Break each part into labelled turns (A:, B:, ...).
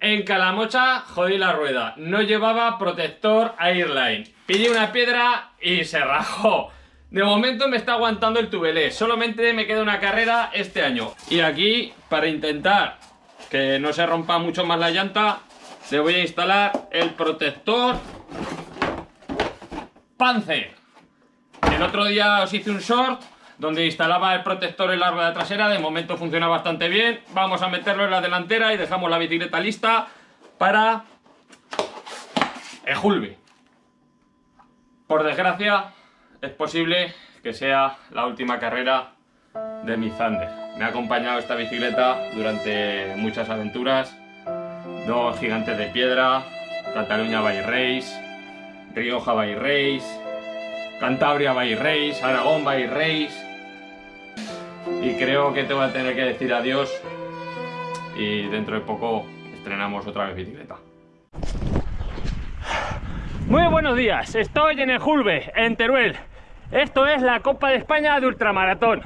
A: En Calamocha jodí la rueda. No llevaba protector Airline. Pillé una piedra y se rajó. De momento me está aguantando el tubelé. Solamente me queda una carrera este año. Y aquí, para intentar que no se rompa mucho más la llanta, le voy a instalar el protector Panzer. El otro día os hice un short donde instalaba el protector en la rueda trasera, de momento funciona bastante bien. Vamos a meterlo en la delantera y dejamos la bicicleta lista para el Julbi. Por desgracia, es posible que sea la última carrera de mi Thunder. Me ha acompañado esta bicicleta durante muchas aventuras. Dos gigantes de piedra, Cataluña by Race, Rioja by Race, Cantabria by Race, Aragón by Race, y creo que te voy a tener que decir adiós y dentro de poco estrenamos otra vez bicicleta. Muy buenos días, estoy en el Julbe, en Teruel. Esto es la Copa de España de Ultramaratón.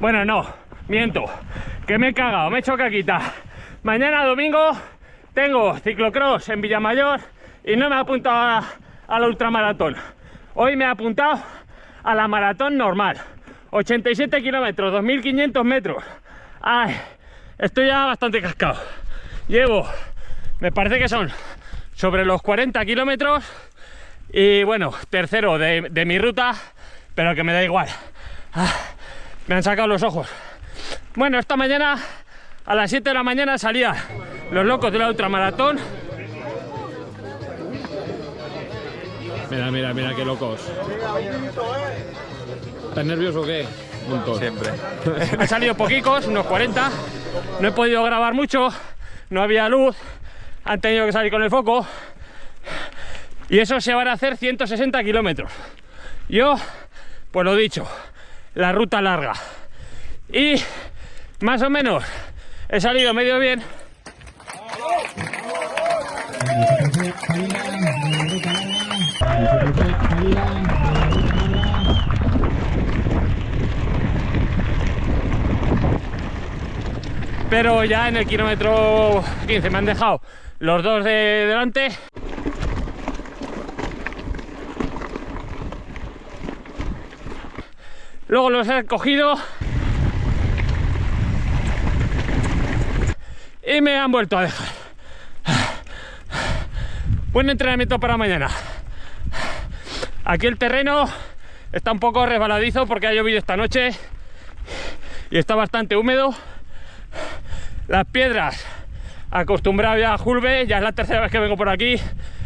A: Bueno, no, miento, que me he cagado, me he hecho caquita. Mañana domingo tengo ciclocross en Villamayor y no me he apuntado a, a la ultramaratón. Hoy me he apuntado a la maratón normal. 87 kilómetros, 2500 metros. Ay, estoy ya bastante cascado. Llevo, me parece que son sobre los 40 kilómetros. Y bueno, tercero de, de, mi ruta, pero que me da igual. Ah, me han sacado los ojos. Bueno, esta mañana a las 7 de la mañana salía los locos de la ultramaratón. Mira, mira, mira qué locos. ¿Estás nervioso o qué?
B: Siempre.
A: Han salido poquicos, unos 40. No he podido grabar mucho, no había luz, han tenido que salir con el foco. Y eso se van a hacer 160 kilómetros. Yo, pues lo dicho, la ruta larga. Y más o menos he salido medio bien. Pero ya en el kilómetro 15 me han dejado los dos de delante. Luego los he cogido y me han vuelto a dejar. Buen entrenamiento para mañana aquí el terreno está un poco resbaladizo porque ha llovido esta noche y está bastante húmedo. Las piedras acostumbrado ya a Julve, ya es la tercera vez que vengo por aquí.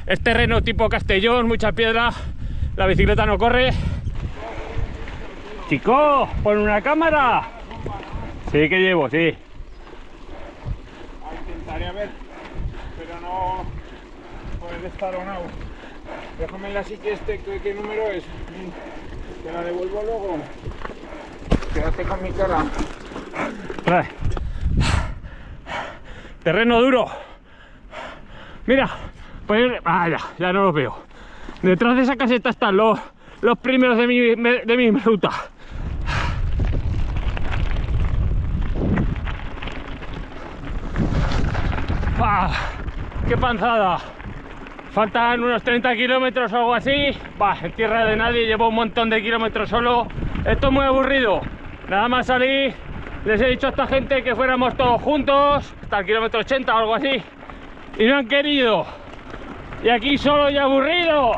A: Es terreno tipo Castellón, mucha piedra la bicicleta no corre. Chico, pon una cámara. Sí que llevo, sí.
B: Intentaré ver pero no puede estar o déjame la que este ¿qué, número es te la devuelvo luego quédate con mi cara
A: Trae. Terreno duro. Mira, pues ah, ya, ya no los veo. Detrás de esa caseta están los, los primeros de mi, de mi ruta. ¡Ah! ¡Qué panzada! Faltan unos 30 kilómetros o algo así. Bah, en tierra de nadie, llevo un montón de kilómetros solo. Esto es muy aburrido. Nada más salir les he dicho a esta gente que fuéramos todos juntos, hasta el kilómetro 80 o algo así, y no han querido. Y aquí solo y aburrido.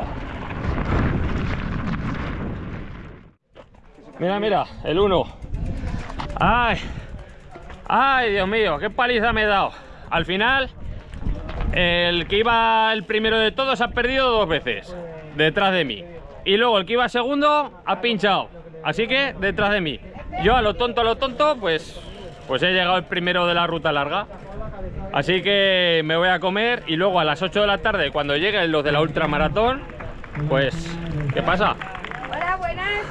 A: Mira, mira, el 1. Ay, ay, Dios mío, qué paliza me he dado. Al final, el que iba el primero de todos ha perdido dos veces, detrás de mí. Y luego el que iba segundo ha pinchado, así que detrás de mí. Yo a lo tonto, a lo tonto, pues, pues he llegado el primero de la ruta larga. Así que me voy a comer y luego a las 8 de la tarde, cuando lleguen los de la ultramaratón, pues, ¿qué pasa?
C: Hola, buenas.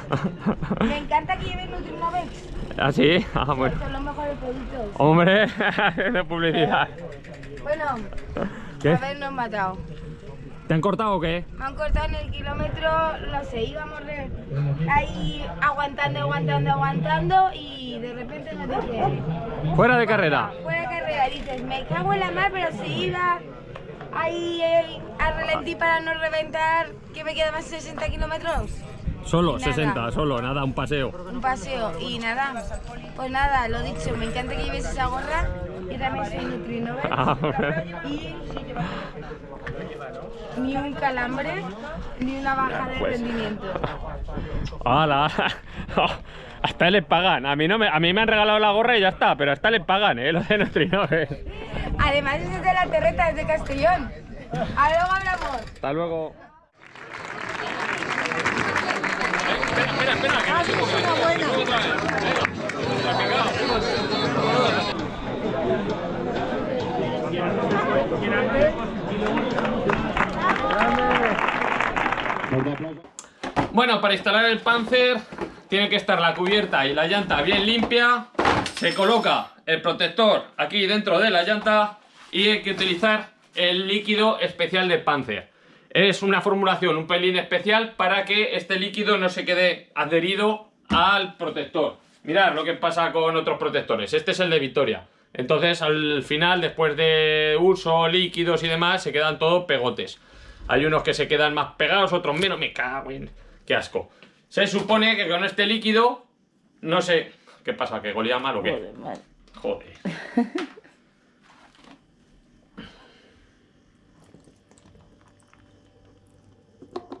C: Me encanta que lleven Nutrimovex.
A: ¿Ah, sí? Ah, bueno.
C: Son los mejores productos.
A: Hombre, de publicidad.
C: Bueno,
A: ¿Qué?
C: habernos matado.
A: ¿Te han cortado o qué?
C: Me han cortado en el kilómetro, no sé, íbamos re- ahí aguantando, aguantando, aguantando y de repente nos dicen,
A: Fuera de carrera.
C: fuera dices, me cago en la mar, pero si iba ahí eh, a ralentí para no reventar, que me quedaban 60 kilómetros.
A: Solo,
C: Nada.
A: 60, solo, nada, un paseo.
C: Un paseo y nada, pues nada, lo dicho, me encanta que lleves esa gorra, que también soy Nutrinover
A: Ah,
C: y ni un calambre ni una baja de
A: Pues.
C: rendimiento.
A: ¡Hala! Hasta les pagan. A mí, no me, a mí me han regalado la gorra y ya está, pero hasta les pagan, ¿eh? Lo de Nutrinove.
C: Además es de la terreta, es de Castellón. A luego hablamos.
A: Hasta luego. Bueno, para instalar el Panzer tiene que estar la cubierta y la llanta bien limpia. Se coloca el protector aquí dentro de la llanta y hay que utilizar el líquido especial de Panzer. Es una formulación un pelín especial para que este líquido no se quede adherido al protector. Mirad lo que pasa con otros protectores. Este es el de Victoria. Entonces al final, después de uso, líquidos y demás, se quedan todos pegotes. Hay unos que se quedan más pegados, otros menos. Me cago en... Qué asco. Se supone que con este líquido, no sé... ¿Qué pasa? ¿Que golía mal o qué? Joder.